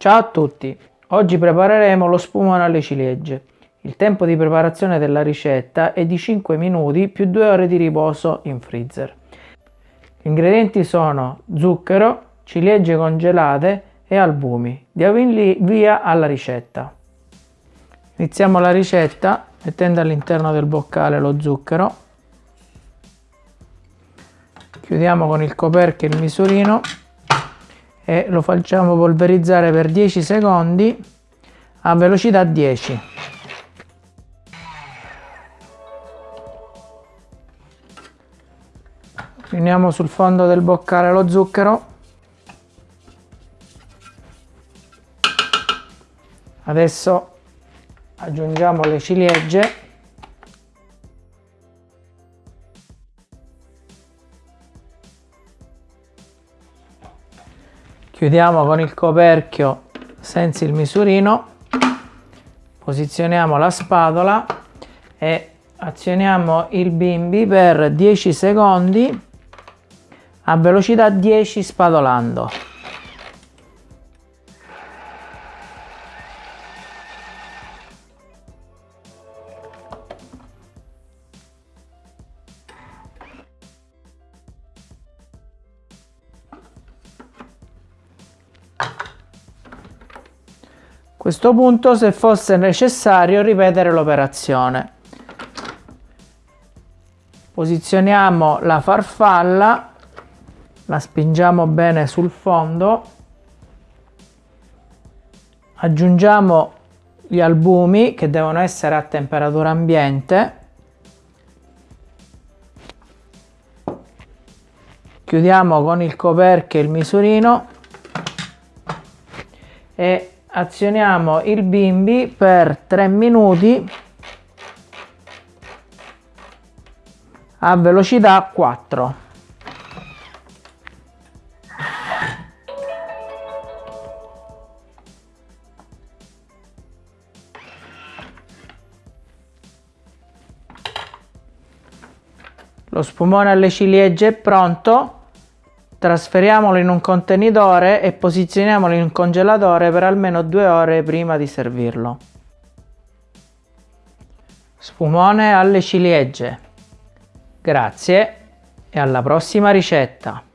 Ciao a tutti! Oggi prepareremo lo spumone alle ciliegie. Il tempo di preparazione della ricetta è di 5 minuti più 2 ore di riposo in freezer. Gli ingredienti sono zucchero, ciliegie congelate e albumi. Diamo via alla ricetta. Iniziamo la ricetta mettendo all'interno del boccale lo zucchero. Chiudiamo con il coperchio il misurino e lo facciamo polverizzare per 10 secondi a velocità 10. Riuniamo sul fondo del boccale lo zucchero. Adesso aggiungiamo le ciliegie chiudiamo con il coperchio senza il misurino posizioniamo la spatola e azioniamo il bimbi per 10 secondi a velocità 10 spatolando questo punto se fosse necessario ripetere l'operazione. Posizioniamo la farfalla, la spingiamo bene sul fondo, aggiungiamo gli albumi che devono essere a temperatura ambiente, chiudiamo con il coperchio il misurino e azioniamo il bimbi per 3 minuti. A velocità 4 Lo spumone alle ciliegie è pronto Trasferiamolo in un contenitore e posizioniamolo in congelatore per almeno due ore prima di servirlo. Spumone alle ciliegie. Grazie e alla prossima ricetta!